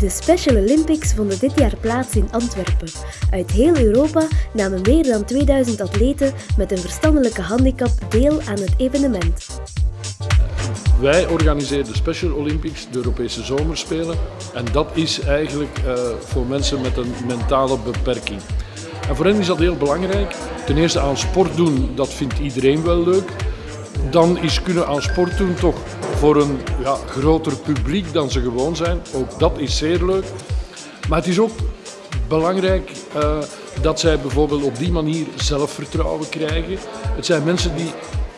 De Special Olympics vonden dit jaar plaats in Antwerpen. Uit heel Europa namen meer dan 2000 atleten met een verstandelijke handicap deel aan het evenement. Wij organiseren de Special Olympics, de Europese Zomerspelen. En dat is eigenlijk uh, voor mensen met een mentale beperking. En voor hen is dat heel belangrijk. Ten eerste aan sport doen, dat vindt iedereen wel leuk. Dan is kunnen aan sport doen toch voor een ja, groter publiek dan ze gewoon zijn. Ook dat is zeer leuk. Maar het is ook belangrijk uh, dat zij bijvoorbeeld op die manier zelfvertrouwen krijgen. Het zijn mensen die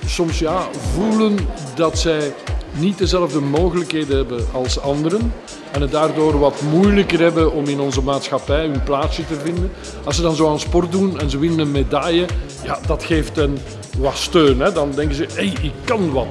soms ja, voelen dat zij niet dezelfde mogelijkheden hebben als anderen en het daardoor wat moeilijker hebben om in onze maatschappij hun plaatsje te vinden. Als ze dan zo aan sport doen en ze winnen een medaille, ja, dat geeft hen wat steun. Hè. Dan denken ze, hé, hey, ik kan wat.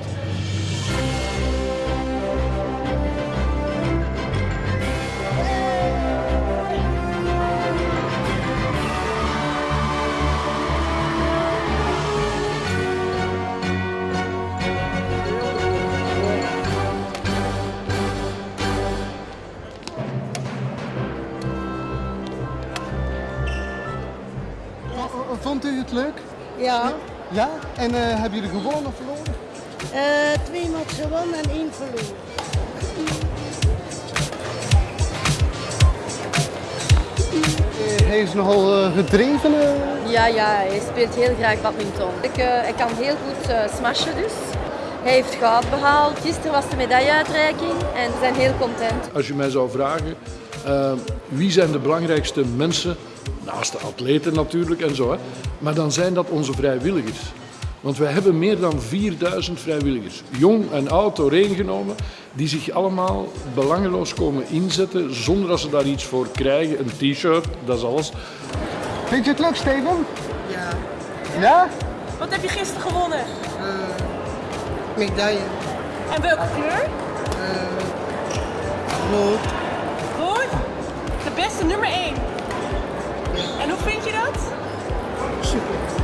Vond u het leuk? Ja. Ja? En uh, hebben jullie gewonnen of verloren? Uh, twee maal gewonnen en één verloren. Uh, hij is nogal gedreven. Ja, ja, hij speelt heel graag badminton. Ik, ik kan heel goed smashen dus. Hij heeft goud behaald. Gisteren was de medailleuitreiking en we zijn heel content. Als je mij zou vragen, wie zijn de belangrijkste mensen Naast de atleten natuurlijk en zo. Hè. Maar dan zijn dat onze vrijwilligers. Want wij hebben meer dan 4000 vrijwilligers, jong en oud doorheen die zich allemaal belangeloos komen inzetten zonder dat ze daar iets voor krijgen. Een t-shirt, dat is alles. Vind je het leuk, Steven? Ja. Ja? Wat heb je gisteren gewonnen? Uh, medaille. En welke kleur? Uh. Rood? De